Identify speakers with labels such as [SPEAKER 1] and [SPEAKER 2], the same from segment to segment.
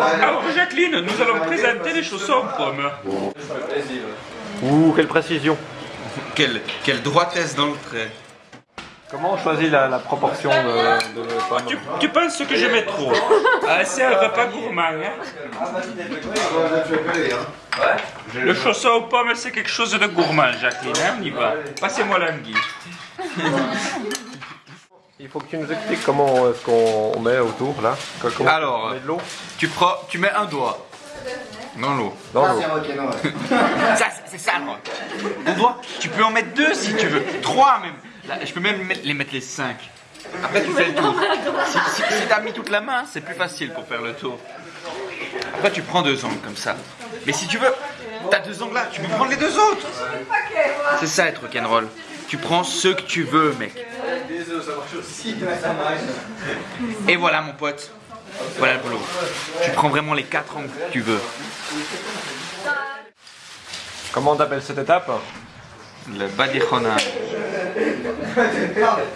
[SPEAKER 1] Alors Jacqueline, nous allons présenter les chaussons aux pommes.
[SPEAKER 2] Ouh, quelle précision.
[SPEAKER 1] Quelle, quelle droitesse dans le trait.
[SPEAKER 2] Comment on choisit la, la proportion de, de pommes
[SPEAKER 1] Tu, tu penses que je mets trop Ah, C'est un repas gourmand. Hein le chausson aux pommes, c'est quelque chose de gourmand, Jacqueline. Hein on y va. Passez-moi l'anguille.
[SPEAKER 2] Il faut que tu nous expliques comment est-ce qu'on on met autour là. Comment
[SPEAKER 1] Alors,
[SPEAKER 2] on met de l'eau
[SPEAKER 1] Tu prends, tu mets un doigt dans l'eau.
[SPEAKER 2] dans l'eau.
[SPEAKER 1] Ça, c'est- ça le rock. Ton doigt, tu peux en mettre deux si tu veux. Trois même. Là, je peux même mettre- les mettre les cinq. Après, tu fais le tour. Si, si, si t'as mis toute la main, c'est plus facile pour faire le tour. Après, tu prends deux angles comme ça. Mais si tu veux, t'as deux angles là, tu peux prendre les deux autres. C'est ça être rock'n'roll. Tu prends ceux que tu veux, mec. Et voilà, mon pote. Voilà le boulot. Tu prends vraiment les quatre angles que tu veux.
[SPEAKER 2] Comment on appelle cette étape
[SPEAKER 1] Le badichona.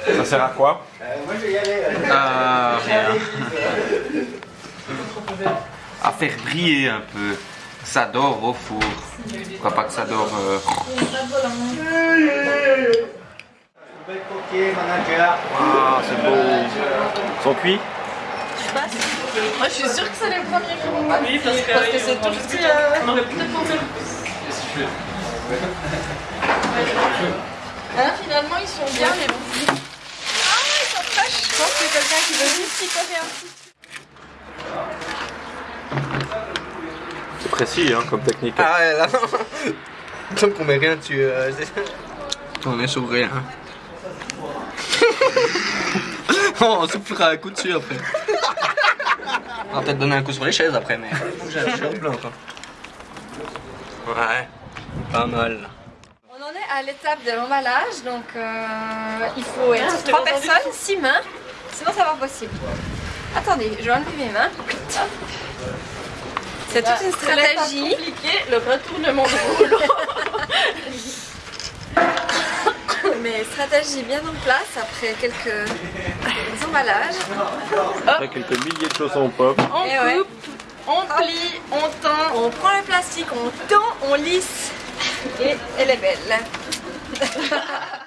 [SPEAKER 2] Ça sert à quoi
[SPEAKER 1] Ah, rien. À faire briller un peu. Ça dort au four. Quoi pas que ça dort. euh,
[SPEAKER 2] Ah, c'est beau. Ils sont cuits
[SPEAKER 3] Moi, je suis sûre que c'est les premiers moments. Oui, parce que parce que c'est tout ce qui. euh, Hein, finalement, ils sont bien, mais bon. Ah, ils sont fraîches. Je pense que quelqu'un qui veut juste picorer un petit.
[SPEAKER 2] C'est précis hein, comme technique.
[SPEAKER 4] Ah ouais, là. Tant qu'on met rien dessus. euh,
[SPEAKER 1] On est sur rien.
[SPEAKER 4] on soufflera un coup dessus après. On va peut-être donner un coup sur les chaises après, mais. Chercher le blanc, quoi. Ouais, pas mal.
[SPEAKER 3] On en est à l'étape de l'emballage, donc euh, il faut être trois personnes, six mains, sinon ça va pas possible. Attendez, je vais enlever mes mains. C'est toute une stratégie.
[SPEAKER 5] le retournement de rouleau.
[SPEAKER 3] Stratégie bien en place après quelques emballages.
[SPEAKER 2] Après quelques milliers de chaussons aux pommes.
[SPEAKER 5] On
[SPEAKER 3] Et ouais.
[SPEAKER 5] coupe, on plie, on tend.
[SPEAKER 3] On prend le plastique, on tend, on lisse et elle est belle.